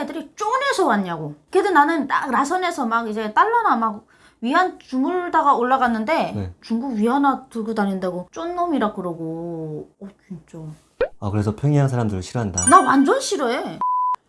애들이 쫀에서 왔냐고. 그래도 나는 딱 라선에서 막 이제 달러나 막 위안 주물다가 올라갔는데 네. 중국 위안화 들고 다닌다고. 쫀놈이라 그러고. 어 진짜. 아 그래서 평양 사람들을 싫어한다. 나 완전 싫어해.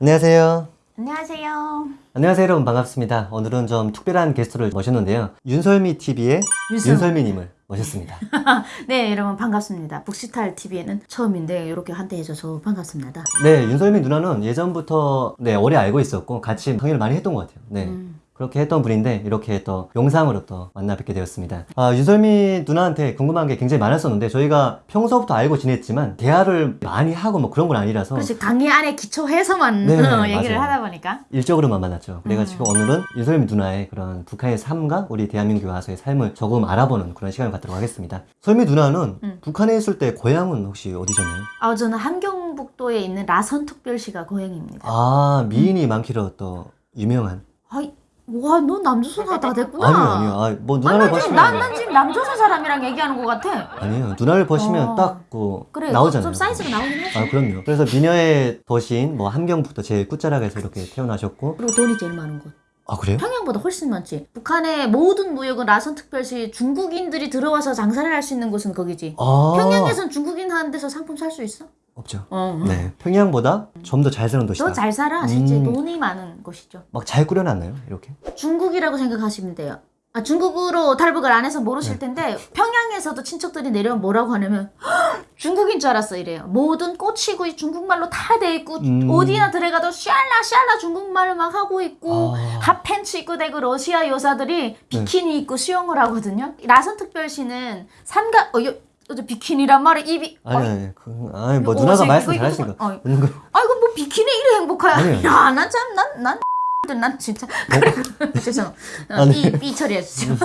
안녕하세요. 안녕하세요. 안녕하세요 여러분. 반갑습니다. 오늘은 좀 특별한 게스트를 모셨는데요. 윤설미 TV의 윤설- 윤설미님을 모셨습니다. 네 여러분 반갑습니다. 북시탈 TV에는 처음인데 이렇게 한테 해줘서 반갑습니다. 네 윤설미 누나는 예전부터 네 오래 알고 있었고 같이 강의를 많이 했던 것 같아요. 네. 음. 그렇게 했던 분인데 이렇게 또 영상으로 또 만나 뵙게 되었습니다. 아, 윤설미 누나한테 궁금한 게 굉장히 많았었는데 저희가 평소부터 알고 지냈지만 대화를 많이 하고 뭐 그런 건 아니라서 그렇지 강의 안에 기초해서만 네, 어, 얘기를 맞아요. 하다 보니까 일적으로만 만났죠. 그래가지고 음. 오늘은 윤설미 누나의 그런 북한의 삶과 우리 대한민국에 와서의 삶을 조금 알아보는 그런 시간을 갖도록 하겠습니다. 설미 누나는 음. 북한에 있을 때 고향은 혹시 어디셨나요? 아 저는 함경북도에 있는 라선특별시가 고향입니다 아 미인이 많기로 또 유명한 아이 와너 남조선가 다 됐구나 아니요 아니요 아, 뭐 누나를 난, 지금, 난, 난 지금 남조선 사람이랑 얘기하는 것 같아 아니에요 누나를 보시면 어. 딱그 그래 나오잖아요. 좀 사이즈가 나오긴 하지 아 그럼요. 그래서 미녀의 도시인 뭐 함경부터 제일 끝자락에서 이렇게 태어나셨고 그리고 돈이 제일 많은 곳 아 그래요? 평양보다 훨씬 많지 북한의 모든 무역은 라선특별시 중국인들이 들어와서 장사를 할 수 있는 곳은 거기지 아 평양에선 중국인 하는 데서 상품 살 수 있어? 없죠. 어. 네 평양보다 좀 더 잘 사는 도시다. 더 잘 살아 실제 음. 돈이 많은 곳이죠 막 잘 꾸려놨나요? 이렇게? 중국이라고 생각하시면 돼요. 아, 중국으로 탈북을 안 해서 모르실 네. 텐데 평양에서도 친척들이 내려오면 뭐라고 하냐면 "헉, 중국인 줄 알았어 이래요. 모든 꼬치구이 중국말로 다 돼 있고 음. 어디나 들어가도 샬라 샬라 중국말을 막 하고 있고 아. 핫팬츠 입고 대고 러시아 여자들이 비키니 입고 수영을 하거든요. 라선 특별시는 삼각 어, 여, 어제 비키니란 말에 입이 아니 아니 그, 아니 뭐 이거 누나가 말씀 이거 잘하시니까 이거- 어이. 웃는 거 아이고 뭐 비키니 이래 행복하야. 아니에요. 야, 난 참, 난, 난, 난 진짜. 그래, 죄송. 어, 아니. 삐, 삐 처리해 주세요.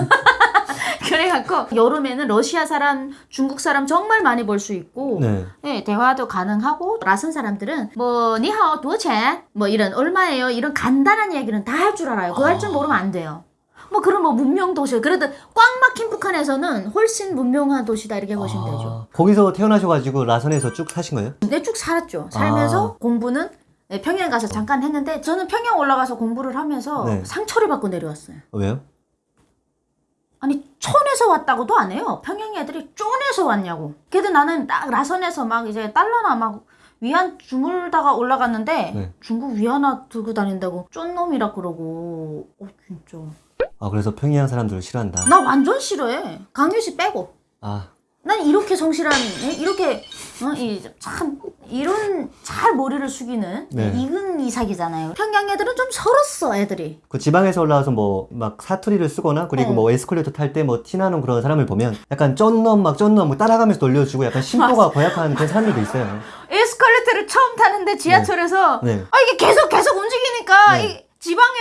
그래갖고, 여름에는 러시아 사람, 중국 사람 정말 많이 볼 수 있고, 네. 네, 대화도 가능하고, 라선 사람들은, 뭐, 니하오, 도체? 뭐, 이런, 얼마예요? 이런 간단한 얘기는 다 할 줄 알아요. 그거 할 줄 모르면 안 돼요. 뭐, 그런 뭐, 문명 도시. 그래도 꽉 막힌 북한에서는 훨씬 문명한 도시다, 이렇게 보시면 되죠. 아, 거기서 태어나셔가지고 라선에서 쭉 사신 거예요? 네, 쭉 살았죠. 살면서 아. 공부는 네, 평양 가서 잠깐 했는데 저는 평양 올라가서 공부를 하면서 네. 상처를 받고 내려왔어요. 왜요? 아니 촌에서 왔다고도 안 해요. 평양 애들이 쫀에서 왔냐고. 그래도 나는 딱 라선에서 막 이제 달러나 막 위안 주물다가 올라갔는데 네. 중국 위안화 들고 다닌다고 쫀놈이라 그러고 어 진짜 아 그래서 평양 사람들을 싫어한다. 나 완전 싫어해. 강유씨 빼고. 아 난 이렇게 성실한 예? 이렇게 어, 이 참 이런 잘 머리를 숙이는 네. 이근 이삭이잖아요. 평양 애들은 좀 서렀어 애들이. 그 지방에서 올라와서 뭐 막 사투리를 쓰거나 그리고 어. 뭐 에스컬레이터 탈 때 뭐 티나는 그런 사람을 보면 약간 쩐놈 막 쩐놈 막 따라가면서 돌려주고 약간 심보가 고약한 그런 사람들도 있어요. 에스컬레이터를 처음 타는데 지하철에서 네. 아 이게 계속 계속 움직이니까 네. 이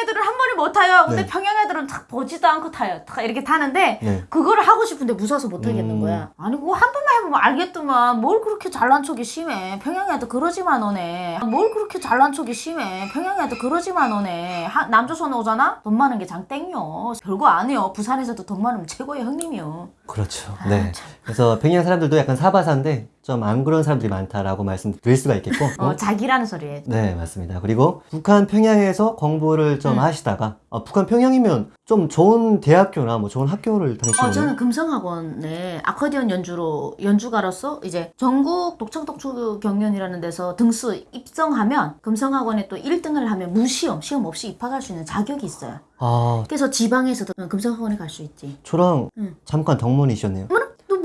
애들은 한 번에 못 타요. 근데 네. 평양 애들은 탁 보지도 않고 타요. 탁 이렇게 타는데 네. 그거를 하고 싶은데 무서워서 못 하겠는 음. 거야. 아니 그거 한 번만 해보면 알겠더만 뭘 그렇게 잘난 척이 심해. 평양 애들 그러지만 너네. 뭘 그렇게 잘난 척이 심해. 평양 애들 그러지만 너네. 하- 남조선 오잖아? 돈 많은 게 장땡이요. 별거 아니요. 부산에서도 돈 많으면 최고의 형님이요. 그렇죠. 아, 네. 참. 그래서 평양 사람들도 약간 사바사인데 좀 안 그런 사람들이 많다라고 말씀드릴 수가 있겠고. 어, 자기라는 소리에. 네, 맞습니다. 그리고 북한 평양에서 공부를 좀 음. 하시다가 아, 북한 평양이면 좀 좋은 대학교나 뭐 좋은 학교를 다니시는 어? 저는 금성학원에 아코디언 연주로 연주가로서 이제 전국 독창독주 경연이라는 데서 등수 입성하면 금성학원에 또 1등을 하면 무시험, 시험 없이 입학할 수 있는 자격이 있어요. 아, 그래서 지방에서도 금성학원에 갈 수 있지. 저랑 응. 잠깐 동문이셨네요.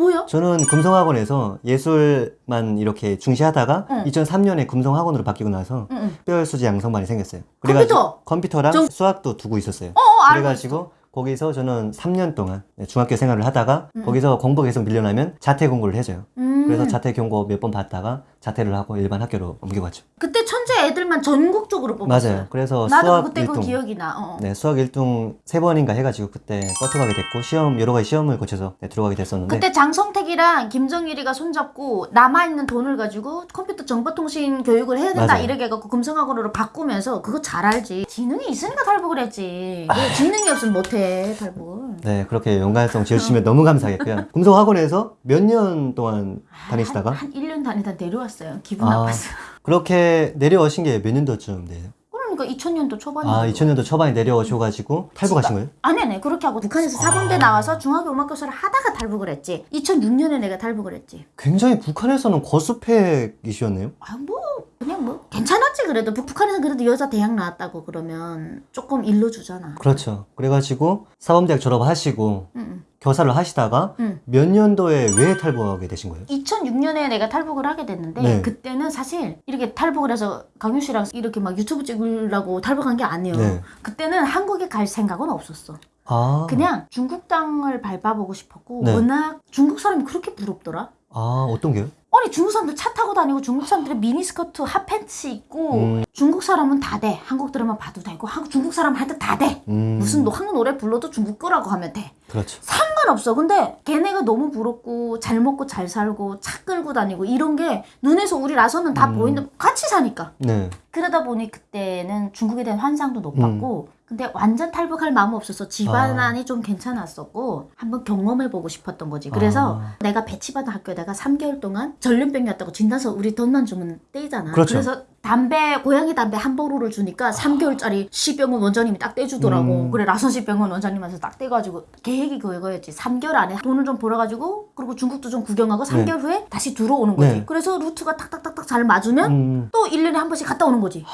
뭐야? 저는 금성학원에서 예술만 이렇게 중시하다가 응. 2003년에 금성학원으로 바뀌고 나서 응, 응. 특별수지 양성반이 생겼어요. 컴퓨터! 컴퓨터랑 정- 수학도 두고 있었어요. 어, 어, 그래가지고 거기서 저는 3년 동안 중학교 생활을 하다가 음. 거기서 공부 계속 밀려나면 자퇴 공부를 해줘요. 음. 그래서 자퇴 경고 몇 번 받다가 자퇴를 하고 일반 학교로 옮겨갔죠. 그때 천재 애들만 전국적으로 뽑았어요. 맞아요. 그래서 나도 수학 그때 그 1등. 기억이 나. 어, 어. 네, 수학 1등 세 번인가 해가지고 그때 버텨가게 됐고 시험 여러 가지 시험을 거쳐서 네, 들어가게 됐었는데 그때 장성택이랑 김정일이가 손잡고 남아있는 돈을 가지고 컴퓨터 정보통신 교육을 해야 된다 맞아요. 이렇게 해갖고 금성학원으로 바꾸면서 그거 잘 알지 지능이 있으니까 탈북을 했지 그 지능이 없으면 못해 탈북을 네 그렇게 연관성 지어주시면 너무 감사하겠고요. 금성학원에서 몇 년 동안 다니시다가 한, 한 1년 다니다 내려왔어요 기분 아. 나빴어 그렇게 내려오신 게 몇 년도쯤 돼요? 그러니까 그러니까 2000년도 초반에. 아 2000년도 초반에 내려오셔가지고 탈북하신 거예요? 아니, 아니, 그렇게 하고 북한에서 사범대 나와서 중학교 음악교사를 하다가 탈북을 했지. 2006년에 내가 탈북을 했지. 굉장히 북한에서는 거수팩이셨네요. 아, 뭐, 그냥 뭐, 괜찮았지, 그래도. 북- 북한에서 그래도 여자 대학 나왔다고 그러면 조금 일러 주잖아. 그렇죠. 그래가지고 사범대학 졸업하시고 응, 교사를 하시다가 응. 몇 년도에 왜 탈북하게 되신 거예요? 2006년에 내가 탈북을 하게 됐는데 네. 그때는 사실 이렇게 탈북을 해서 강유 씨랑 이렇게 막 유튜브 찍으려고 탈북한 게 아니에요. 네. 그때는 한국에 갈 생각은 없었어. 아, 그냥 중국 땅을 밟아보고 싶었고 네. 워낙 중국 사람이 그렇게 부럽더라. 아 어떤 게요? 아니 중국 사람들 차 타고 다니고 중국 사람들은 미니스커트 핫팬츠 입고 음. 중국 사람은 다 돼. 한국 드라마 봐도 되고 한국 중국 사람 할 때 다 돼. 음, 무슨 노- 한국 노래 불러도 중국 거라고 하면 돼. 그렇죠. 상관없어. 근데 걔네가 너무 부럽고 잘 먹고 잘 살고 차 끌고 다니고 이런 게 눈에서 우리 라서는 다 음. 보이는데 같이 사니까. 네. 그러다 보니 그때는 중국에 대한 환상도 높았고 근데 완전 탈북할 마음 없어서 집안이 좀 괜찮았었고 한번 경험해보고 싶었던 거지. 그래서 아. 내가 배치받은 학교에다가 3개월 동안 전염병이었다고 진단서 우리 돈만 주면 떼잖아. 그렇죠. 그래서 담배 고양이 담배 한 보루를 주니까 3개월짜리 시병원 원장님이 딱 떼주더라고. 음. 그래 라선 시 병원 원장님한테 딱 떼가지고 계획이 그거였지. 3개월 안에 돈을 좀 벌어가지고 그리고 중국도 좀 구경하고 3개월 후에 다시 들어오는 거지. 네. 그래서 루트가 탁탁탁탁 잘 맞으면 음, 또 1년에 한 번씩 갔다 오는 거지.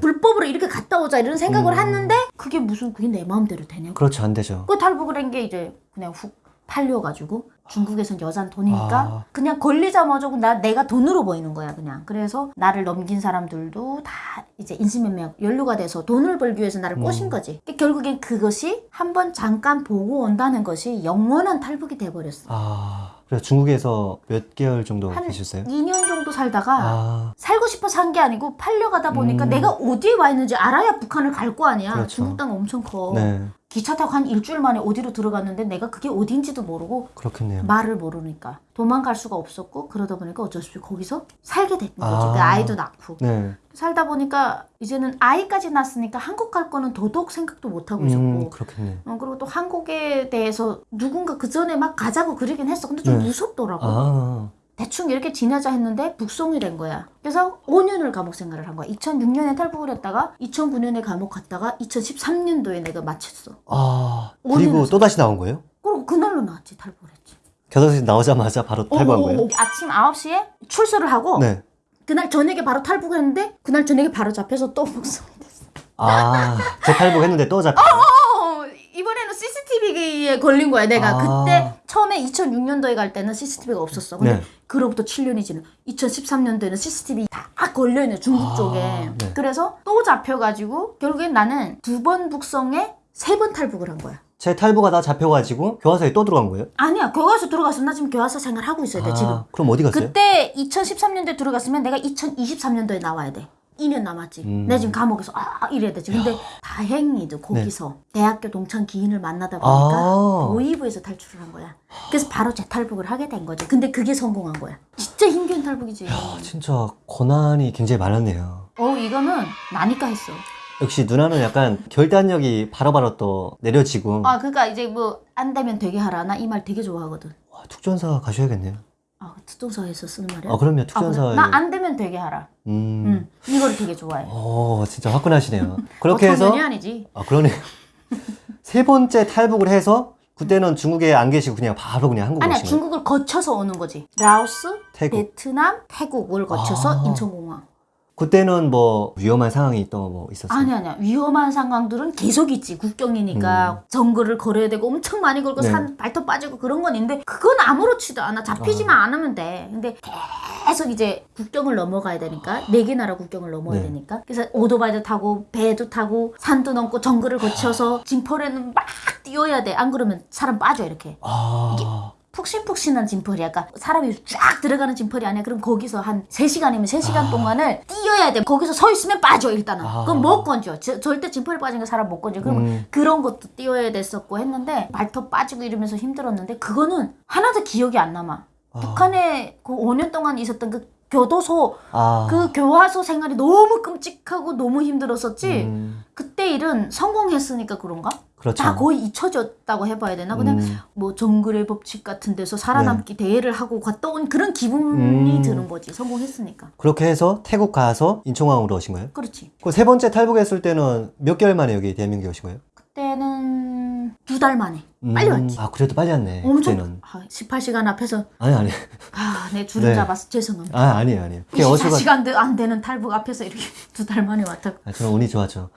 불법으로 이렇게 갔다 오자 이런 생각을 음. 했는데 그게 무슨 그게 내 마음대로 되냐고. 그렇죠 안 되죠. 그 탈북을 한게 이제 그냥 훅 팔려가지고 중국에선 여잔 돈이니까 아. 그냥 걸리자마자 나 내가 돈으로 보이는 거야 그냥 그래서 나를 넘긴 사람들도 다 이제 인신매매 연루가 돼서 돈을 벌기 위해서 나를 꼬신 음. 거지 그러니까 결국엔 그것이 한 번 잠깐 보고 온다는 것이 영원한 탈북이 돼버렸어 아 그래서 중국에서 몇 개월 정도 한 계셨어요? 2년 정도 살다가 아 살고 싶어 산 게 아니고 팔려가다 보니까 음. 내가 어디에 와 있는지 알아야 북한을 갈 거 아니야. 그렇죠. 중국 땅 엄청 커. 네. 기차 타고 한 일주일 만에 어디로 들어갔는데 내가 그게 어딘지도 모르고 그렇겠네요. 말을 모르니까 도망갈 수가 없었고 그러다 보니까 어쩔 수 없이 거기서 살게 된 거지. 아. 그 아이도 낳고 네. 살다 보니까 이제는 아이까지 낳았으니까 한국 갈 거는 더더욱 생각도 못 하고 있었고. 음 그렇겠네. 어, 그리고 또 한국에 대해서 누군가 그 전에 막 가자고 그러긴 했어. 근데 좀 네. 무섭더라고. 아 대충 이렇게 지내자 했는데 북송이 된 거야. 그래서 5년을 감옥 생활을 한 거야. 2006년에 탈북을 했다가 2009년에 감옥 갔다가 2013년도에 내가 마쳤어. 아, 오 그리고. 또 다시 나온 거예요? 그리고 그날로 나왔지 탈북을 했지. 교도소 나오자마자 바로 탈북한 거예요? 오, 오, 오. 아침 9시에 출소를 하고 네. 그날 저녁에 바로 탈북했는데 그날 저녁에 바로 잡혀서 또 북송이 됐어. 아, 재탈북했는데 또 잡혀. 어, 이번에는 CCTV에 걸린 거야. 내가 아. 그때 처음에 2006년도에 갈 때는 CCTV가 없었어. 근데 네. 그로부터 7년이 지나 2013년도에는 CCTV 다 걸려있네 중국 아, 쪽에. 네. 그래서 또 잡혀가지고 결국엔 나는 두 번 북성에 세 번 탈북을 한 거야. 재탈북하다 잡혀가지고 교화소에 또 들어간 거예요? 아니야 교과서 들어갔어. 나 지금 교과서 생활 하고 있어야 돼 아, 지금. 그럼 어디 갔어요? 그때 2013년도에 들어갔으면 내가 2023년도에 나와야 돼. 2년 남았지. 음. 내가 지금 감옥에서 아 이래야 되지. 근데 다행히도 거기서 대학교 동창 기인을 만나다 보니까 네. 아. 보이부에서 탈출을 한 거야. 그래서 바로 재탈북을 하게 된 거지. 근데 그게 성공한 거야. 진짜 힘겨운 탈북이지. 아, 진짜 고난이 굉장히 많았네요. 어 이거는 나니까 했어. 역시 누나는 약간 결단력이 바로바로 또 내려지고 아 그러니까 이제 뭐 안 되면 되게 하라. 나 이 말 되게 좋아하거든. 와, 특전사 가셔야겠네요. 아 특동사에서 쓰는 말이야. 아 그럼요 특전사에 나안 되면 되게 하라. 음, 응. 이거를 되게 좋아해. 어 진짜 화끈하시네요. 그렇게 어, 해서 청년이 아니지. 아 그러네요. 세 번째 탈북을 해서 그때는 중국에 안 계시고 그냥 바로 그냥 한국 아니야 오신. 중국을 거쳐서 오는 거지. 라오스, 태국. 베트남, 태국을 거쳐서 아. 인천공항. 그때는 뭐 위험한 상황이 또 뭐 있었어요. 아니 아니야 위험한 상황들은 계속 있지 국경이니까 정글을 걸어야 되고 엄청 많이 걸고 음. 네. 산 발톱 빠지고 그런 건 있는데 그건 아무렇지도 않아 잡히지만 않으면 돼 근데 계속 이제 국경을 넘어가야 되니까 네 개 나라 국경을 넘어야 네. 되니까 그래서 오토바이도 타고 배도 타고 산도 넘고 정글을 아. 거쳐서 진펄에는 막 뛰어야 돼 안 그러면 사람 빠져 이렇게 아, 푹신푹신한 진펄이야. 그러니까 사람이 쫙 들어가는 진펄이 아니야. 그럼 거기서 한 3시간이면 3시간 동안을 뛰어야 돼. 거기서 서 있으면 빠져, 일단은. 아. 그럼 못 건져. 저- 절대 진펄이 빠진 거 사람 못 건져. 그러면 음. 그런 것도 뛰어야 됐었고 했는데 발톱 빠지고 이러면서 힘들었는데 그거는 하나도 기억이 안 남아. 아. 북한에 그 5년 동안 있었던 그 교도소, 아, 그 교화소 생활이 너무 끔찍하고 너무 힘들었었지. 음, 그때 일은 성공했으니까 그런가? 그렇죠. 다 거의 잊혀졌다고 해봐야 되나? 그냥 음. 뭐 정글의 법칙 같은 데서 살아남기 대회를 하고 갔다 온 그런 기분이 음. 드는 거지. 성공했으니까. 그렇게 해서 태국 가서 인천공항으로 오신 거예요? 그렇지. 그 세 번째 탈북했을 때는 몇 개월 만에 여기 대한민국에 오신 거예요? 그때는 두 달 만에 빨리 음. 왔지. 아 그래도 빨리 왔네. 엄청 그때는. 아, 18시간 앞에서 아니 아니. 아, 내 줄을 네. 잡아서 죄송합니다. 아 아니에요 아니에요. 그게 어수가 24시간 안 되는 탈북 앞에서 이렇게 두 달 만에 왔다. 아, 저는 운이 좋았죠.